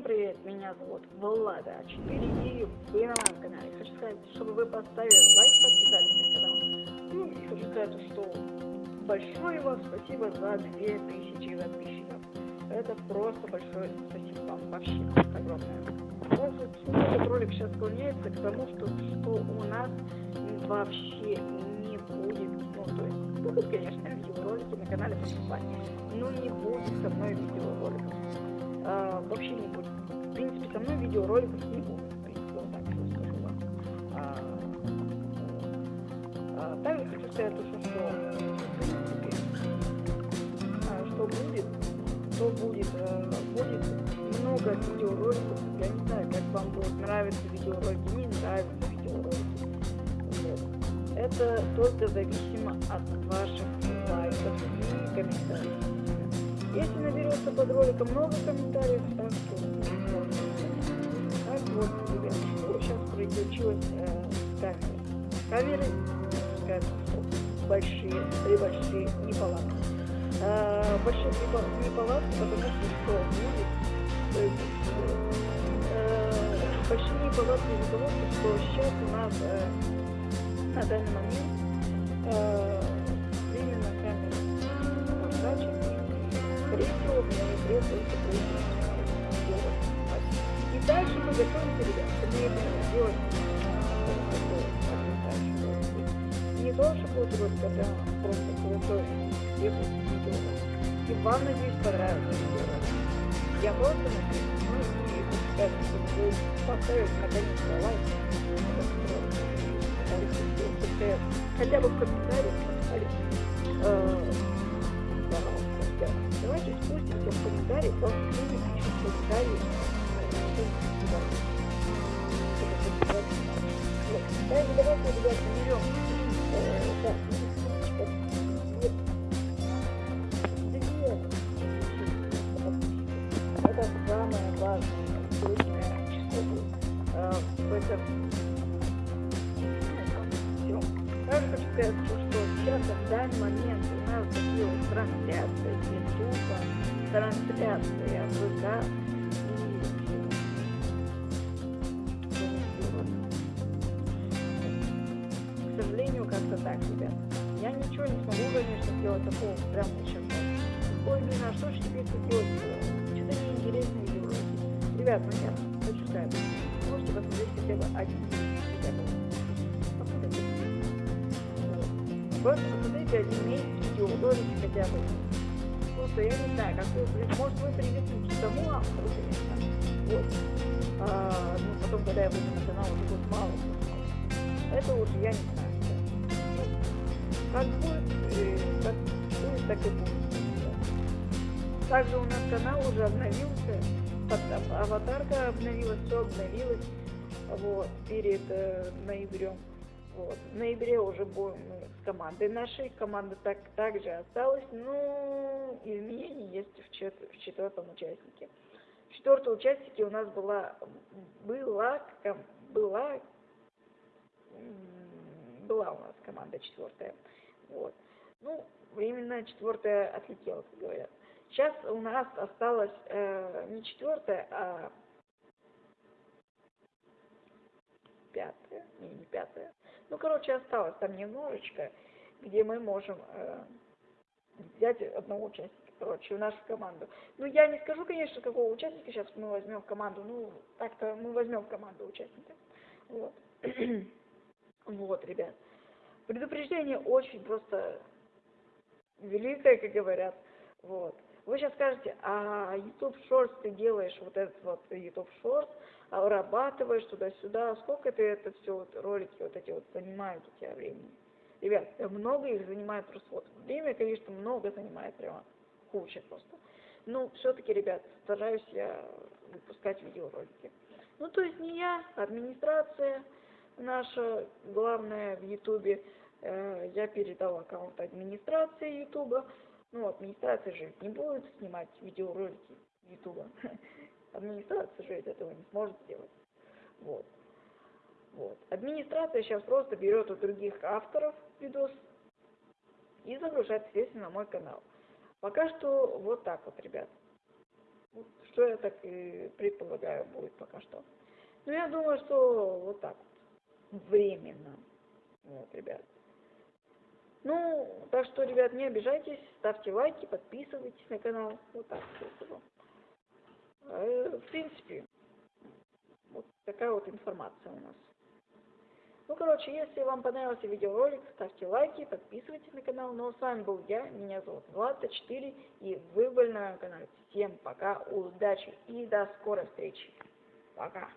Всем привет, меня зовут Влада 4 и вы на моем канале. Хочу сказать, чтобы вы поставили лайк, подписались на канал. Ну и хочу сказать, что большое вам спасибо за 2000 подписчиков. Это просто большое спасибо вам вообще огромное. Может, этот ролик сейчас склоняется к тому, что, что у нас вообще не будет, ну то есть будут, конечно, видеоролики на канале поступать, но не будет со мной видеороликов а, вообще не будет. В принципе, со мной видеороликов не будет. В принципе, вот так вот скажу вам. А, а, также хочу сказать, что, что, в принципе, а, что будет, что будет, а, будет много видеороликов. Я не знаю, как вам будут нравиться видеоролики, не нравятся видеоролики. Вот. Это только зависимо от ваших лайков и комментариев. Если наберется под роликом много комментариев, так что так вот, ребят, сейчас приключилось э. Камеры, большие, три большие неполадки. Э, большие неполадки, потому что что будет, э, большие неполадки из-за того, что сейчас у нас э, на данный момент э, дальше мы ребят, к ноябрю делать не то, что когда просто крутой. И вам, надеюсь, видео. Я просто и сказать, чтобы вы. Хотя бы в комментариях поставить давайте спустимся в комментарии, просто люди пишут в комментарии. Давайте, давайте, ребят, берем. Так, Это самое важное, крупное число в. Также хочу сказать, что сейчас в данный момент нас появилась трансляция Ютуба, трансляция ВК и к сожалению, как-то так, ребят. Я ничего не смогу, конечно, сделать такого прямо сейчас. Ой, блин, а что же теперь делать? Что-то неинтересное видеоролики. Ребят, ну я хочу сказать, можете посмотреть хотя бы один хотя бы Просто посмотрите один месяц видеоролики хотя бы. Просто я не знаю, как вы, может вы привыкнете к тому автору, конечно. Вот. А, ну, потом, когда я выйду на канал, уже будет мало. Это уже я не знаю. Как будет, э, как будет, так и будет. Также у нас канал уже обновился, аватарка обновилась, все обновилось, вот, перед э, ноябрем. Вот. В ноябре уже будем с командой нашей. Команда так, также осталась, но изменения есть в, чет, в четвертом участнике. В четвертом участнике у нас была, была, была, была у нас команда четвертая. Вот. Ну, временно четвертая отлетела, как говорят. Сейчас у нас осталось э, не четвертая, а пятая, не, не пятая, ну, короче, осталось там немножечко, где мы можем э, взять одного участника, короче, в нашу команду. Ну, я не скажу, конечно, какого участника сейчас мы возьмем в команду, ну, так-то мы возьмем в команду участника. Вот. вот, ребят. Предупреждение очень просто великое, как говорят. Вот. Вы сейчас скажете, а YouTube Shorts ты делаешь вот этот вот YouTube Shorts, вырабатываешь туда-сюда, сколько ты это все, вот, ролики вот эти вот занимают у тебя времени. Ребят, много их занимает просто вот. Время, конечно, много занимает прямо, куча просто. Но все-таки, ребят, стараюсь я выпускать видеоролики. Ну, то есть не я, администрация наша главная в Ютубе. Э, я передал аккаунт администрации Ютуба. Ну, администрация же не будет снимать видеоролики Ютуба. Администрация же этого не сможет сделать. Вот. Вот. Администрация сейчас просто берет у других авторов видос и загружает, естественно, на мой канал. Пока что вот так вот, ребят. Вот что я так и предполагаю будет пока что. Ну, я думаю, что вот так вот. Временно. Вот, ребят. Ну, так что, ребят, не обижайтесь, ставьте лайки, подписывайтесь на канал. Вот так. Э, в принципе, вот такая вот информация у нас. Ну, короче, если вам понравился видеоролик, ставьте лайки, подписывайтесь на канал. Ну, а с вами был я, меня зовут Влад 4 и вы были на канале. Всем пока, удачи и до скорой встречи. Пока.